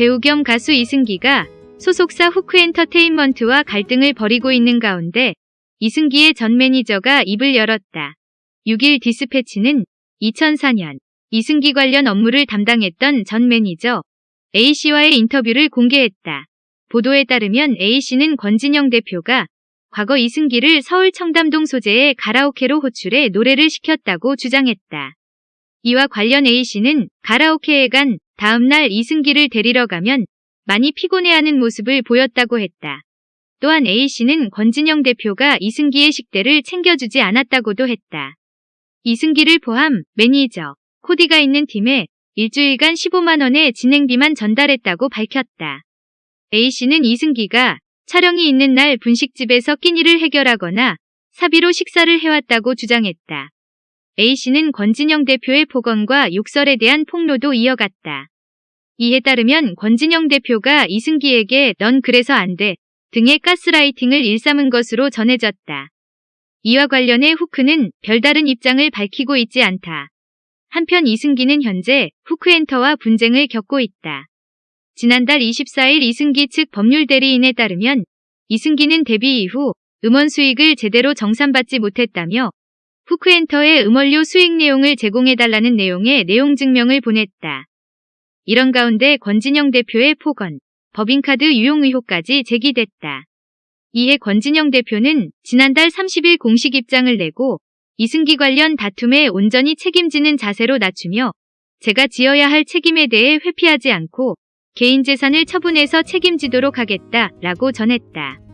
배우 겸 가수 이승기가 소속사 후크엔터테인먼트와 갈등을 벌이고 있는 가운데 이승기의 전 매니저가 입을 열었다. 6일 디스패치는 2004년 이승기 관련 업무를 담당했던 전 매니저 A씨와의 인터뷰를 공개했다. 보도에 따르면 A씨는 권진영 대표가 과거 이승기를 서울 청담동 소재의 가라오케로 호출해 노래를 시켰다고 주장했다. 이와 관련 A씨는 가라오케에 간 다음날 이승기를 데리러 가면 많이 피곤해하는 모습을 보였다고 했다. 또한 A씨는 권진영 대표가 이승기의 식대를 챙겨주지 않았다고도 했다. 이승기를 포함 매니저, 코디가 있는 팀에 일주일간 15만원의 진행비만 전달했다고 밝혔다. A씨는 이승기가 촬영이 있는 날 분식집에서 끼니를 해결하거나 사비로 식사를 해왔다고 주장했다. A씨는 권진영 대표의 폭언과 욕설에 대한 폭로도 이어갔다. 이에 따르면 권진영 대표가 이승기에게 넌 그래서 안 돼 등의 가스라이팅을 일삼은 것으로 전해졌다. 이와 관련해 후크는 별다른 입장을 밝히고 있지 않다. 한편 이승기는 현재 후크엔터와 분쟁을 겪고 있다. 지난달 24일 이승기 측 법률 대리인에 따르면 이승기는 데뷔 이후 음원 수익을 제대로 정산받지 못했다며 후크엔터의 음원료 수익 내용을 제공해달라는 내용의 내용 증명을 보냈다. 이런 가운데 권진영 대표의 폭언, 법인카드 유용 의혹까지 제기됐다. 이에 권진영 대표는 지난달 30일 공식 입장을 내고 이승기 관련 다툼에 온전히 책임지는 자세로 낮추며 제가 지어야 할 책임에 대해 회피하지 않고 개인 재산을 처분해서 책임지도록 하겠다 라고 전했다.